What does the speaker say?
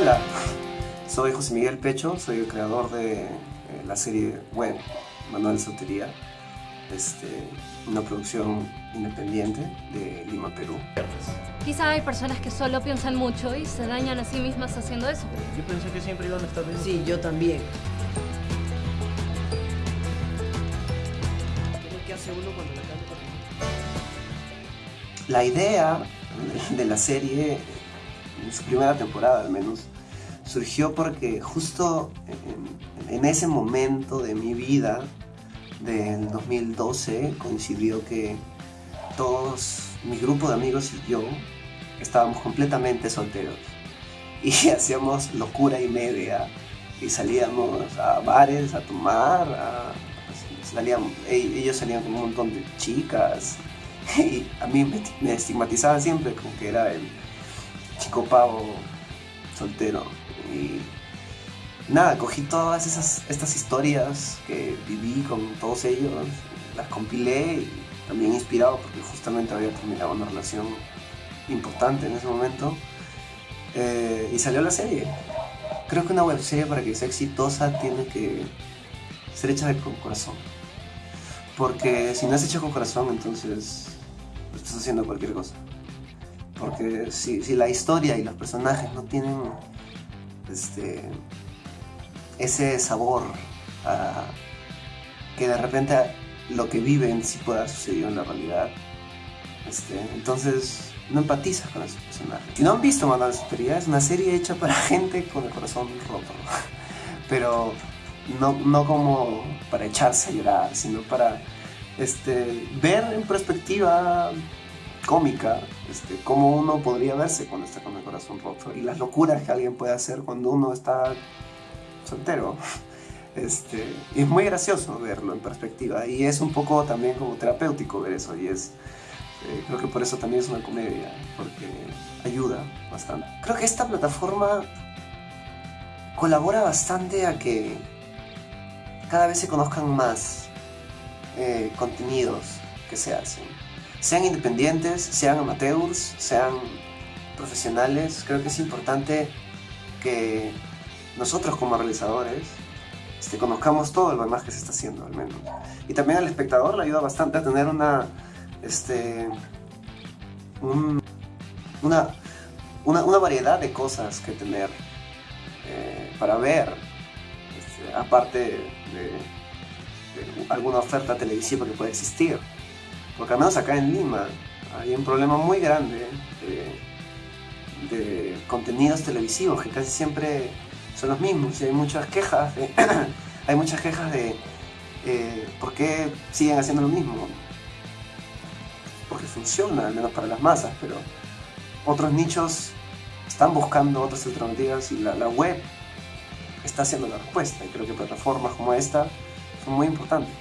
Hola, soy José Miguel Pecho, soy el creador de eh, la serie web Manual de Soltería, este, una producción independiente de Lima, Perú. Quizá hay personas que solo piensan mucho y se dañan a sí mismas haciendo eso. Yo pensé que siempre iban a estar bien. Sí, yo también. ¿Qué hace uno cuando la canta? La idea de la serie, en su primera temporada al menos, surgió porque justo en, ese momento de mi vida, del 2012, coincidió que todos, mi grupo de amigos y yo, estábamos completamente solteros. Y hacíamos locura y media. Y salíamos a bares a tomar, a, salíamos, ellos salían con un montón de chicas. Y a mí me, me estigmatizaban siempre como que era el chico pavo soltero. Y nada, cogí todas esas, estas historias que viví con todos ellos, las compilé y también inspirado porque justamente había terminado una relación importante en ese momento. Eh, y salió la serie. Creo que una web serie para que sea exitosa tiene que ser hecha con corazón. Porque si no es hecha con corazón, entonces estás haciendo cualquier cosa. Porque si, la historia y los personajes no tienen este, ese sabor a que de repente lo que viven sí pueda suceder en la realidad. Este, entonces no empatizas con esos personajes. Si no han visto Manual de es una serie hecha para gente con el corazón roto. Pero no, no como para echarse a llorar, sino para este, ver en perspectiva cómica este, cómo uno podría verse cuando está con el corazón roto y las locuras que alguien puede hacer cuando uno está soltero. Este, y es muy gracioso verlo en perspectiva y es un poco también como terapéutico ver eso y es, eh, creo que por eso también es una comedia, porque ayuda bastante. Creo que esta plataforma colabora bastante a que cada vez se conozcan más eh, contenidos que se hacen. Sean independientes, sean amateurs, sean profesionales, creo que es importante que nosotros como realizadores este, conozcamos todo lo demás que se está haciendo al menos. Y también al espectador le ayuda bastante a tener una, este, un, una, una, variedad de cosas que tener eh, para ver, este, aparte de, de, alguna oferta televisiva que pueda existir. Porque al menos acá en Lima hay un problema muy grande de, contenidos televisivos que casi siempre son los mismos y hay muchas quejas de, hay muchas quejas de eh, por qué siguen haciendo lo mismo porque funciona al menos para las masas pero otros nichos están buscando otras alternativas y la, web está haciendo la respuesta y creo que plataformas como esta son muy importantes.